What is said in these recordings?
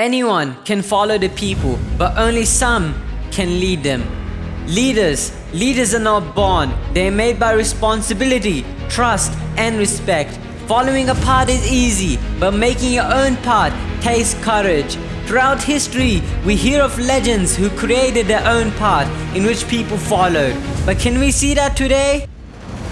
Anyone can follow the people, but only some can lead them. Leaders, leaders are not born. They are made by responsibility, trust, and respect. Following a path is easy, but making your own path takes courage. Throughout history, we hear of legends who created their own path in which people followed. But can we see that today?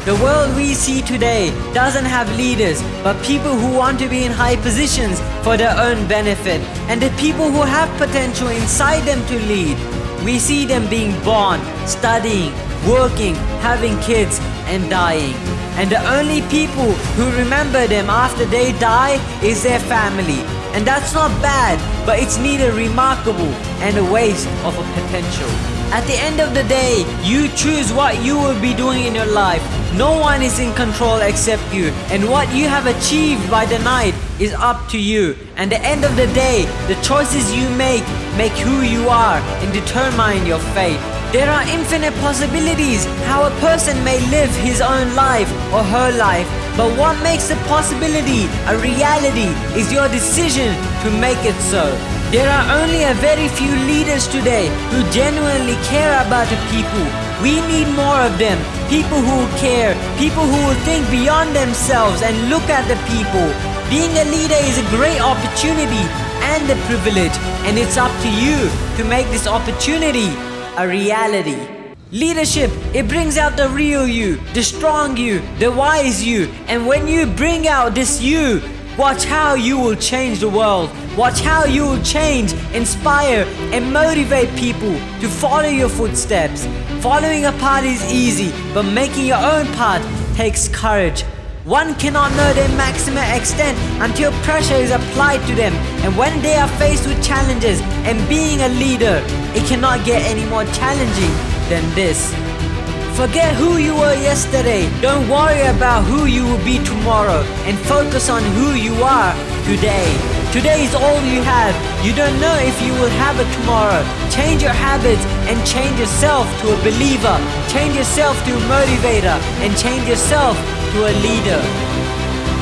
The world we see today doesn't have leaders, but people who want to be in high positions for their own benefit, and the people who have potential inside them to lead. We see them being born, studying, working, having kids, and dying. And the only people who remember them after they die is their family. And that's not bad, but it's neither remarkable and a waste of a potential. At the end of the day, you choose what you will be doing in your life. No one is in control except you. And what you have achieved by the night is up to you. And the end of the day, the choices you make make who you are and determine your fate. There are infinite possibilities how a person may live his own life or her life. But what makes a possibility a reality is your decision to make it so. There are only a very few leaders today who genuinely care about the people. We need more of them. People who care, people who will think beyond themselves and look at the people. Being a leader is a great opportunity and a privilege, and it's up to you to make this opportunity a reality. Leadership, it brings out the real you, the strong you, the wise you, and when you bring out this you, watch how you will change the world. Watch how you will change, inspire, and motivate people to follow your footsteps. Following a path is easy, but making your own path takes courage. One cannot know their maximum extent until pressure is applied to them and when they are faced with challenges and being a leader, it cannot get any more challenging than this. Forget who you were yesterday, don't worry about who you will be tomorrow and focus on who you are today. Today is all you have. You don't know if you will have it tomorrow. Change your habits and change yourself to a believer. Change yourself to a motivator and change yourself to a leader.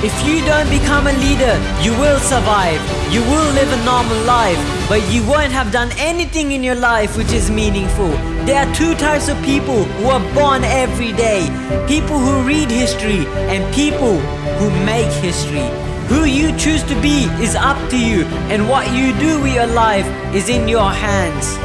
If you don't become a leader, you will survive. You will live a normal life, but you won't have done anything in your life which is meaningful. There are two types of people who are born every day. People who read history and people who make history. Who you choose to be is up to you and what you do with your life is in your hands.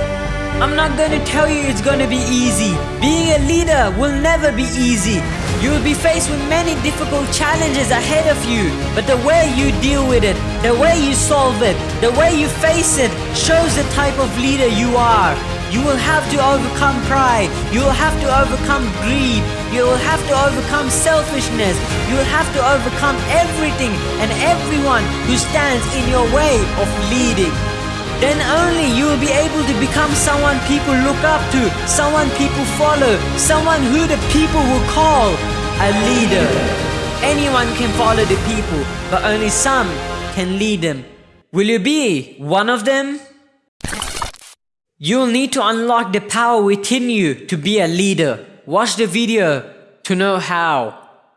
I'm not gonna tell you it's gonna be easy. Being a leader will never be easy. You will be faced with many difficult challenges ahead of you, but the way you deal with it, the way you solve it, the way you face it shows the type of leader you are. You will have to overcome pride. You will have to overcome greed. You will have to overcome selfishness. You will have to overcome everything and everyone who stands in your way of leading. Then only you will be able to become someone people look up to, someone people follow, someone who the people will call a leader. Anyone can follow the people, but only some can lead them. Will you be one of them? You'll need to unlock the power within you to be a leader. Watch the video to know how.